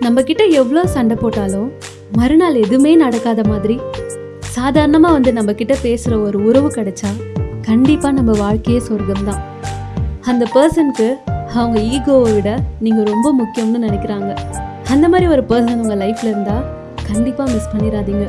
நம்ம கிட்ட எவ்வளோ சண்டை போட்டாலும் மறுநாள் எதுவுமே நடக்காத மாதிரி சாதாரணமாக வந்து நம்ம கிட்ட பேசுகிற ஒரு உறவு கிடைச்சா கண்டிப்பாக நம்ம வாழ்க்கையே சொர்க்கம்தான். அந்த பர்சனுக்கு அவங்க ஈகோவை விட நீங்கள் ரொம்ப முக்கியம்னு நினைக்கிறாங்க. அந்த மாதிரி ஒரு பர்சன் உங்கள் லைஃப்பில் இருந்தால் கண்டிப்பாக மிஸ் பண்ணிடாதீங்க.